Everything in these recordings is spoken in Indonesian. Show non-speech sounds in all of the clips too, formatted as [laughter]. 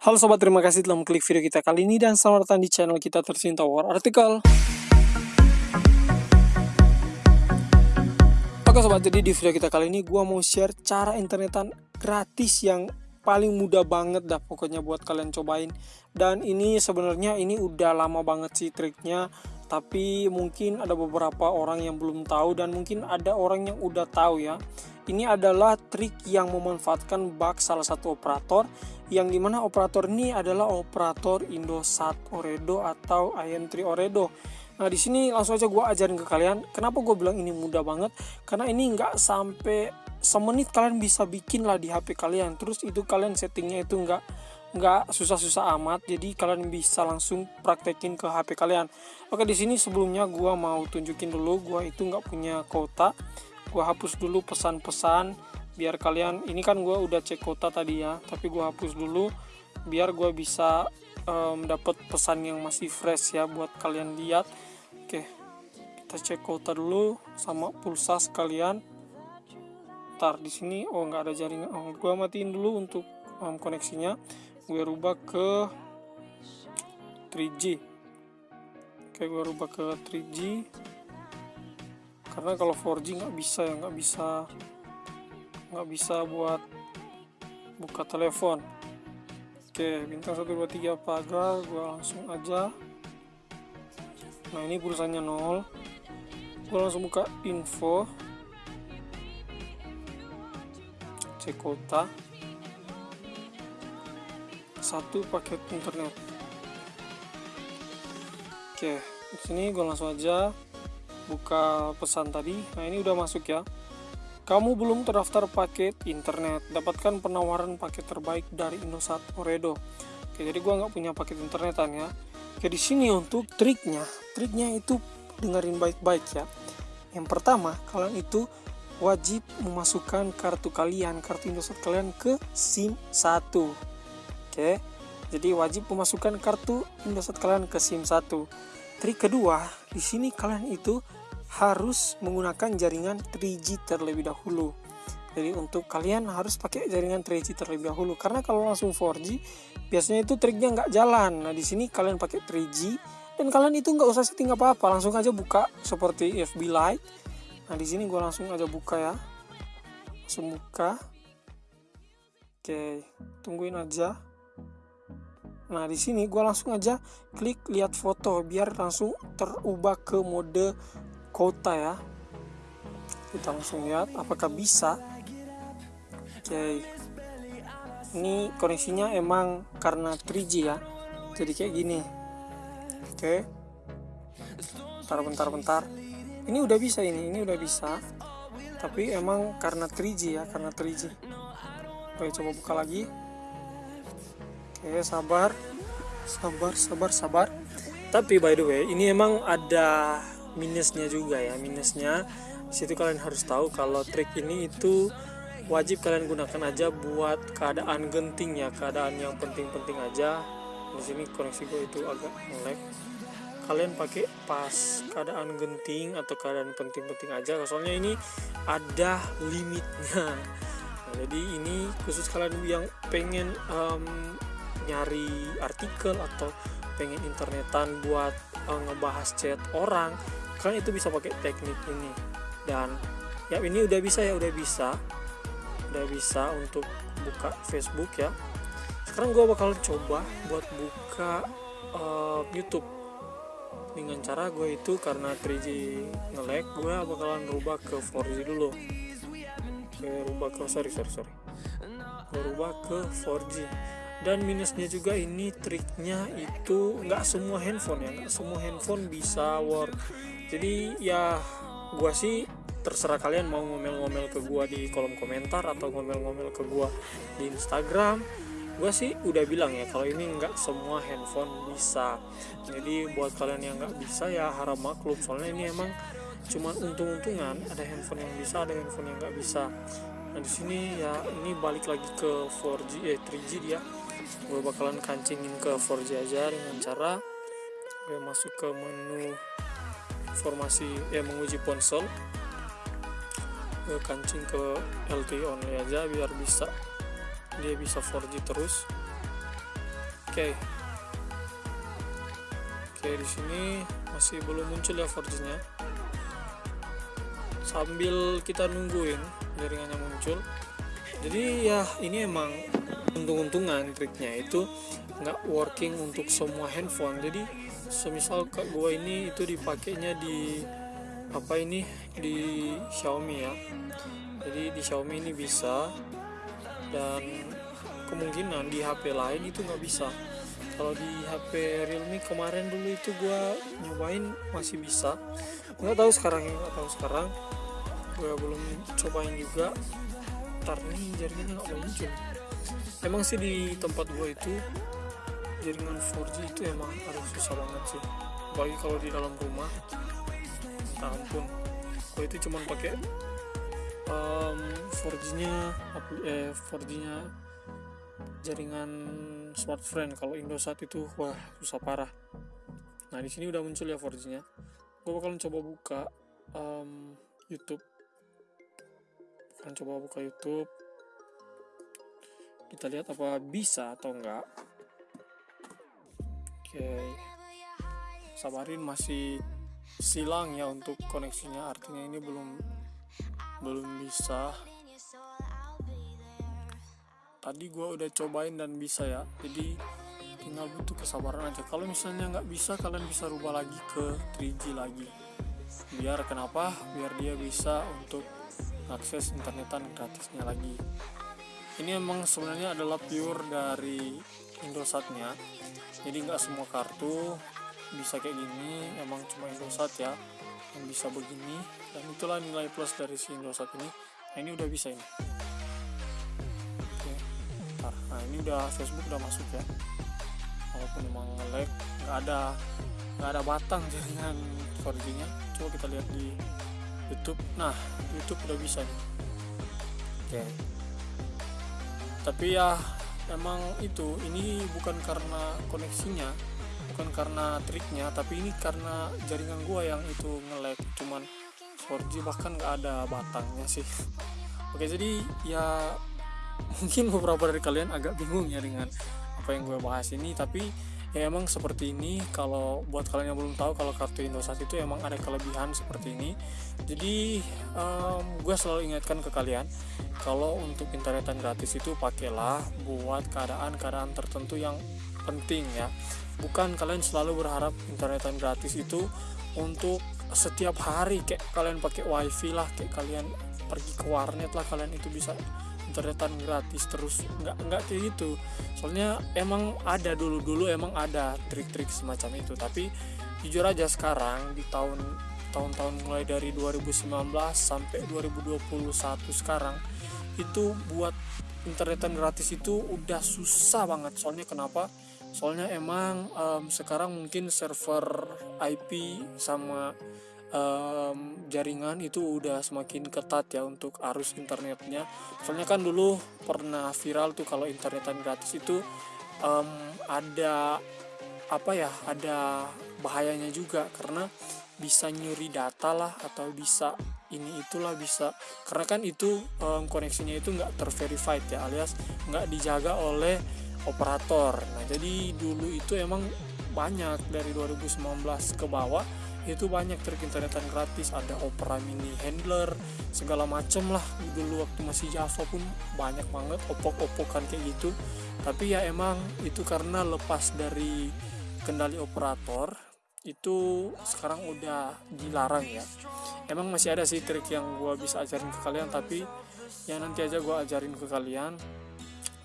Halo sobat, terima kasih telah mengklik video kita kali ini dan selamat datang di channel kita tercinta War Artikel. Oke sobat, jadi di video kita kali ini gua mau share cara internetan gratis yang paling mudah banget dah pokoknya buat kalian cobain. Dan ini sebenarnya ini udah lama banget sih triknya, tapi mungkin ada beberapa orang yang belum tahu dan mungkin ada orang yang udah tahu ya. Ini adalah trik yang memanfaatkan bug salah satu operator yang di mana operator ini adalah operator Indosat Oredo atau IM3 Oredo. Nah di sini langsung aja gue ajarin ke kalian. Kenapa gue bilang ini mudah banget? Karena ini nggak sampai semenit kalian bisa bikin lah di HP kalian. Terus itu kalian settingnya itu nggak nggak susah-susah amat. Jadi kalian bisa langsung praktekin ke HP kalian. Oke di sini sebelumnya gue mau tunjukin dulu gue itu nggak punya kota. Gue hapus dulu pesan-pesan biar kalian ini kan gue udah cek kota tadi ya tapi gue hapus dulu biar gue bisa um, dapat pesan yang masih fresh ya buat kalian lihat. Oke kita cek kota dulu sama pulsa sekalian. Ntar di sini oh nggak ada jaringan oh, gue matiin dulu untuk um, koneksinya. Gue rubah ke 3G oke gue rubah ke 3G karena kalau 4G nggak bisa ya nggak bisa nggak bisa buat buka telepon. Oke bintang 123 pagar gua langsung aja. Nah ini pulsanya nol. Gua langsung buka info. Cek kota satu paket internet. Oke di sini gue langsung aja buka pesan tadi nah ini udah masuk ya kamu belum terdaftar paket internet, dapatkan penawaran paket terbaik dari Indosat Oredo. Oke, jadi gua nggak punya paket internetan ya. Oke, di sini untuk triknya, triknya itu dengerin baik-baik ya. Yang pertama, kalian itu wajib memasukkan kartu kalian, kartu Indosat kalian ke SIM 1. Oke. Jadi wajib memasukkan kartu Indosat kalian ke SIM 1. Trik kedua, di sini kalian itu harus menggunakan jaringan 3G terlebih dahulu. Jadi untuk kalian harus pakai jaringan 3G terlebih dahulu. Karena kalau langsung 4G biasanya itu triknya nggak jalan. Nah di sini kalian pakai 3G dan kalian itu nggak usah setting apa apa langsung aja buka seperti FB Lite. Nah di sini gue langsung aja buka ya. Langsung buka. Oke tungguin aja. Nah, di sini gue langsung aja klik lihat foto biar langsung terubah ke mode kota ya. Kita langsung lihat apakah bisa? Oke. Ini koneksinya emang karena 3G ya. Jadi kayak gini. Oke. Bentar bentar bentar. Ini udah bisa ini ini udah bisa. Tapi emang karena 3G ya karena 3G oke coba buka lagi. Oke sabar. Sabar sabar sabar. Tapi by the way ini emang ada minusnya juga ya minusnya. Situ kalian harus tahu kalau trik ini itu wajib kalian gunakan aja buat keadaan genting ya keadaan yang penting-penting aja. Di sini koneksi gue itu agak ngelag. Kalian pakai pas keadaan genting atau keadaan penting-penting aja soalnya ini ada limitnya. Nah, jadi ini khusus kalian yang pengen um, nyari artikel atau pengen internetan buat uh, ngebahas chat orang kalian itu bisa pakai teknik ini. Dan ya ini udah bisa ya udah bisa. Udah bisa untuk buka Facebook ya. Sekarang gue bakal coba buat buka uh, YouTube. Dengan cara gue itu karena 3G ngelag gue bakalan rubah ke 4G dulu. Gue rubah ke sorry sorry sorry. Gue rubah ke 4G dan minusnya juga ini triknya itu nggak semua handphone ya nggak semua handphone bisa work. Jadi ya gua sih terserah kalian mau ngomel-ngomel ke gua di kolom komentar atau ngomel-ngomel ke gua di Instagram. Gua sih udah bilang ya kalau ini nggak semua handphone bisa. Jadi buat kalian yang nggak bisa ya harap maklum soalnya ini emang cuman untung-untungan ada handphone yang bisa ada handphone yang nggak bisa. Nah di sini ya ini balik lagi ke 4G eh 3G dia gue bakalan kancingin ke 4G aja dengan cara gue masuk ke menu informasi ya menguji ponsel gue kancing ke LTE only aja biar bisa dia bisa 4G terus Oke. Oke, di sini masih belum muncul ya 4G-nya. Sambil kita nungguin jaringannya muncul. Jadi ya ini emang untung-untungan triknya itu nggak working untuk semua handphone. Jadi semisal kak gua ini itu dipakainya di apa ini di Xiaomi ya. Jadi di Xiaomi ini bisa. Dan kemungkinan di HP lain itu nggak bisa. Kalau di HP Realme kemarin dulu itu gua nyobain masih bisa. Nggak tahu sekarang nggak tahu sekarang. Gua belum cobain juga. Ntar nih jaringannya nggak muncul emang sih di tempat gua itu jaringan 4G itu emang harus susah banget sih. Bagi kalau di dalam rumah. Tak ampun. Gua itu cuman pakai um, 4G nya eh 4G nya jaringan smartphone kalau Indosat itu wah susah parah. Nah di sini udah muncul ya 4G nya gue bakalan coba buka um, YouTube. Akan coba buka YouTube kita lihat apa bisa atau enggak. Oke. Sabarin masih silang ya untuk koneksinya. Artinya ini belum belum bisa. Tadi gue udah cobain dan bisa ya. Jadi tinggal butuh kesabaran aja. Kalau misalnya nggak bisa kalian bisa rubah lagi ke 3G lagi. Biar kenapa? Biar dia bisa untuk akses internetan gratisnya lagi ini emang sebenarnya adalah pure dari Indosatnya jadi nggak semua kartu bisa kayak gini emang cuma Indosat ya yang bisa begini. Dan itulah nilai plus dari si Indosat ini. Nah ini udah bisa ini. Nah ini udah Facebook udah masuk ya. Walaupun emang lag nggak ada nggak ada batang jaringan 4G nya coba kita lihat di YouTube. Nah YouTube udah bisa nih. Oke. Tapi ya emang itu ini bukan karena koneksinya bukan karena triknya tapi ini karena jaringan gua yang itu ngelag cuman 4G bahkan nggak ada batangnya sih. Oke jadi ya [laughs] mungkin beberapa dari kalian agak bingung ya dengan apa yang gue bahas ini tapi ya emang seperti ini kalau buat kalian yang belum tahu kalau kartu Indosat itu emang ada kelebihan seperti ini. Jadi um, gue selalu ingatkan ke kalian kalau untuk internetan gratis itu pakailah buat keadaan-keadaan tertentu yang penting ya. Bukan kalian selalu berharap internetan gratis itu untuk setiap hari kayak kalian pakai wifi lah kayak kalian pergi ke warnet lah kalian itu bisa internetan gratis terus nggak nggak kayak gitu. Soalnya emang ada dulu dulu emang ada trik-trik semacam itu. Tapi jujur aja sekarang di tahun tahun-tahun mulai dari 2019 sampai 2021 sekarang itu buat internetan gratis itu udah susah banget. Soalnya kenapa? Soalnya emang um, sekarang mungkin server IP sama um, jaringan itu udah semakin ketat ya untuk arus internetnya. Soalnya kan dulu pernah viral tuh kalau internetan gratis itu um, ada apa ya ada bahayanya juga. Karena bisa nyuri data lah atau bisa ini itulah bisa. Karena kan itu um, koneksinya itu nggak terverified ya alias nggak dijaga oleh operator. Nah jadi dulu itu emang banyak dari 2019 ke bawah itu banyak trik internetan gratis ada Opera Mini Handler segala macem lah. Dulu waktu masih Java pun banyak banget opok-opokan kayak gitu. Tapi ya emang itu karena lepas dari kendali operator itu sekarang udah dilarang ya. Emang masih ada sih trik yang gue bisa ajarin ke kalian tapi ya nanti aja gue ajarin ke kalian.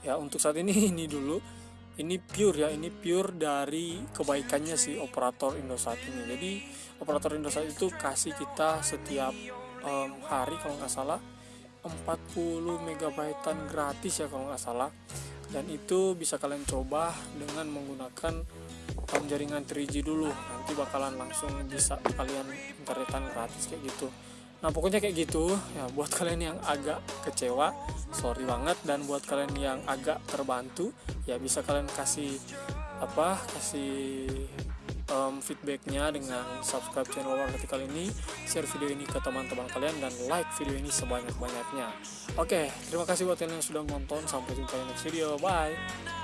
Ya untuk saat ini [laughs] ini dulu ini pure ya ini pure dari kebaikannya si operator Indosat ini. Jadi operator Indosat itu kasih kita setiap um, hari kalau nggak salah 40 megabaitan gratis ya kalau nggak salah. Dan itu bisa kalian coba dengan menggunakan um, jaringan 3G dulu. Nanti bakalan langsung bisa kalian internetan gratis kayak gitu nah pokoknya kayak gitu. Ya buat kalian yang agak kecewa sorry banget. Dan buat kalian yang agak terbantu ya bisa kalian kasih apa kasih um, feedbacknya dengan subscribe channel Warga kali ini. Share video ini ke teman-teman kalian dan like video ini sebanyak-banyaknya. Oke terima kasih buat kalian yang sudah menonton. Sampai jumpa di next video. Bye